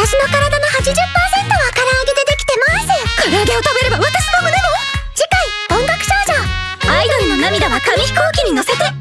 私の体の80%は唐揚げでできてます。唐揚げを食べれば私の胸も。次回音楽少女。アイドルの涙は紙飛行機に乗せて。